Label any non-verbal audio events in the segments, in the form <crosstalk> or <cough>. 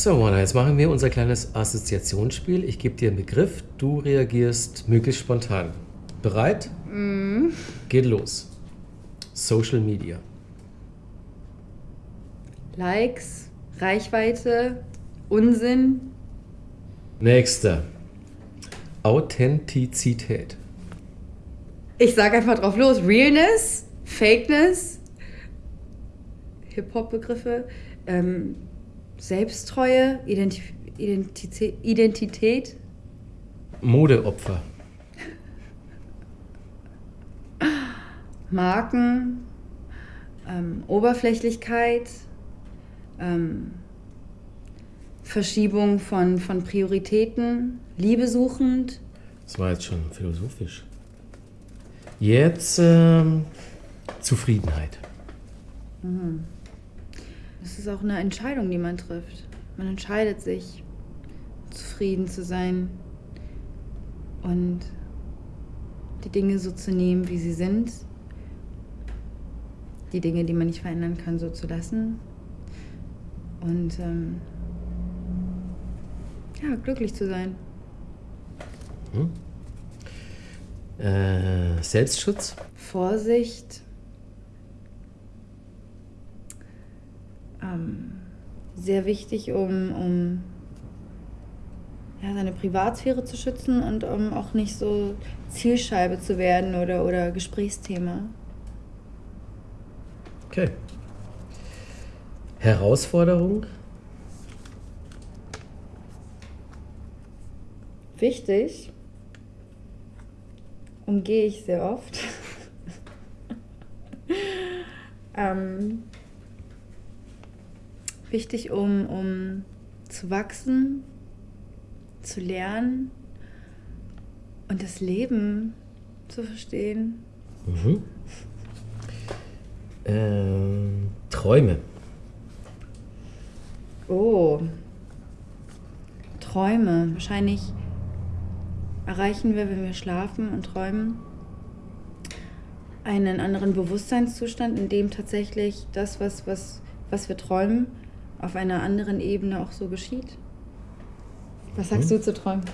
So, Mona, jetzt machen wir unser kleines Assoziationsspiel. Ich gebe dir einen Begriff, du reagierst möglichst spontan. Bereit? Mhm. Geht los. Social Media. Likes, Reichweite, Unsinn, Nächster. Authentizität. Ich sag einfach drauf los. Realness, Fakeness, Hip-Hop-Begriffe, ähm, Selbsttreue, Identif Identität, Identität, Modeopfer. Marken, ähm, Oberflächlichkeit, ähm, Verschiebung von, von Prioritäten, Liebe suchend, Das war jetzt schon philosophisch. Jetzt ähm, Zufriedenheit. Das ist auch eine Entscheidung, die man trifft. Man entscheidet sich, zufrieden zu sein und die Dinge so zu nehmen, wie sie sind. Die Dinge, die man nicht verändern kann, so zu lassen. Und ähm, ja, glücklich zu sein. Äh, Selbstschutz. Vorsicht. Ähm, sehr wichtig, um, um ja, seine Privatsphäre zu schützen und um auch nicht so Zielscheibe zu werden oder, oder Gesprächsthema. Okay. Herausforderung. Wichtig, umgehe ich sehr oft. <laughs> ähm, wichtig, um, um zu wachsen, zu lernen und das Leben zu verstehen. Mhm. Ähm, Träume. Oh, Träume. Wahrscheinlich erreichen wir, wenn wir schlafen und träumen, einen anderen Bewusstseinszustand, in dem tatsächlich das, was, was, was wir träumen, auf einer anderen Ebene auch so geschieht. Was sagst du zu Träumen?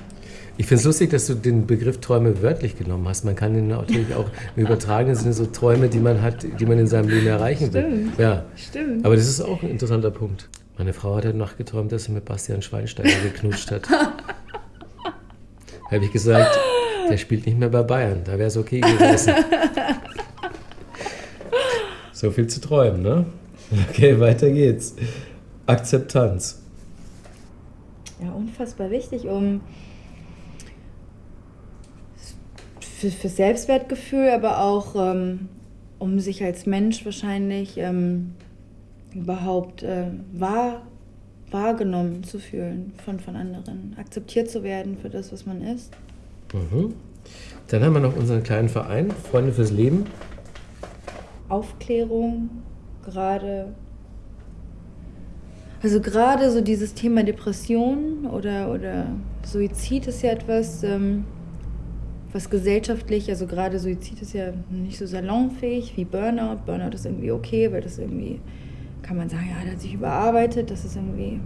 Ich finde es lustig, dass du den Begriff Träume wörtlich genommen hast. Man kann ihn natürlich auch im übertragenen Sinne so Träume, die man hat, die man in seinem Leben erreichen will. Stimmt. Ja. Stimmt. Aber das ist auch ein interessanter Punkt. Meine Frau hat heute Nacht geträumt, dass sie mit Bastian Schweinsteiger geknutscht hat. <laughs> Habe ich gesagt, der spielt nicht mehr bei Bayern, da wäre es okay gewesen. so viel zu träumen, ne? Okay, weiter geht's. Akzeptanz. Ja, unfassbar wichtig, um für, für Selbstwertgefühl, aber auch ähm, um sich als Mensch wahrscheinlich ähm, überhaupt äh, wahr, wahrgenommen zu fühlen von, von anderen, akzeptiert zu werden für das, was man ist. Mhm. Dann haben wir noch unseren kleinen Verein, Freunde fürs Leben. Aufklärung, gerade. Also gerade so dieses Thema Depression oder, oder Suizid ist ja etwas, ähm, was gesellschaftlich, also gerade Suizid ist ja nicht so salonfähig wie Burnout. Burnout ist irgendwie okay, weil das irgendwie, kann man sagen, ja, der hat sich überarbeitet, das ist irgendwie,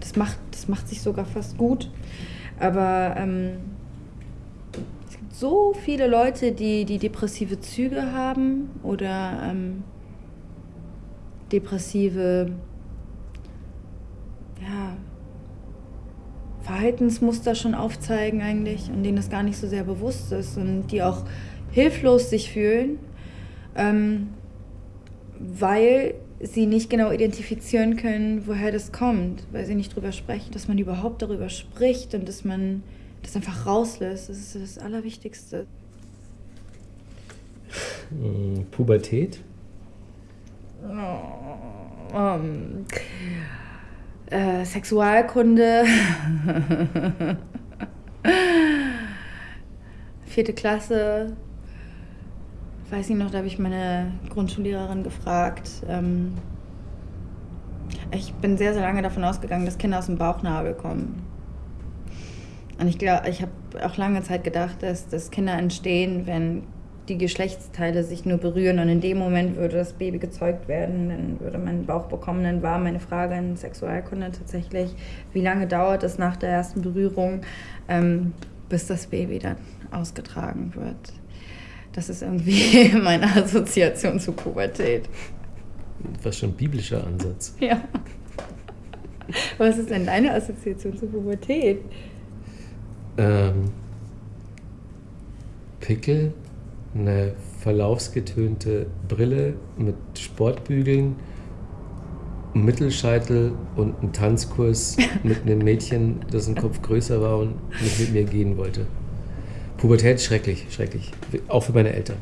das macht, das macht sich sogar fast gut. Aber ähm, es gibt so viele Leute, die, die depressive Züge haben oder ähm, depressive ja, Verhaltensmuster schon aufzeigen eigentlich und denen das gar nicht so sehr bewusst ist und die auch hilflos sich fühlen, ähm, weil sie nicht genau identifizieren können, woher das kommt, weil sie nicht drüber sprechen, dass man überhaupt darüber spricht und dass man das einfach rauslässt. Das ist das Allerwichtigste. Pubertät. Ähm, äh, Sexualkunde. <laughs> Vierte Klasse. Weiß ich noch, da habe ich meine Grundschullehrerin gefragt. Ähm, ich bin sehr, sehr lange davon ausgegangen, dass Kinder aus dem Bauchnabel kommen. Und ich glaube, ich habe auch lange Zeit gedacht, dass, dass Kinder entstehen, wenn die Geschlechtsteile sich nur berühren und in dem Moment würde das Baby gezeugt werden, dann würde man einen Bauch bekommen. Dann war meine Frage in Sexualkunde tatsächlich, wie lange dauert es nach der ersten Berührung, ähm, bis das Baby dann ausgetragen wird. Das ist irgendwie <laughs> meine Assoziation zu Pubertät. Was schon biblischer Ansatz. Ja. Was ist denn deine Assoziation zur Pubertät? Ähm, Pickel, eine verlaufsgetönte Brille mit Sportbügeln, Mittelscheitel und einen Tanzkurs <laughs> mit einem Mädchen, dessen Kopf größer war und nicht mit mir gehen wollte. Pubertät schrecklich, schrecklich. Auch für meine Eltern.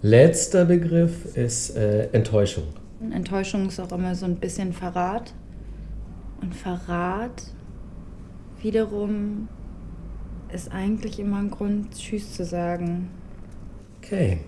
Letzter Begriff ist äh, Enttäuschung. Enttäuschung ist auch immer so ein bisschen Verrat. Und Verrat wiederum ist eigentlich immer ein Grund, Tschüss zu sagen. Okay.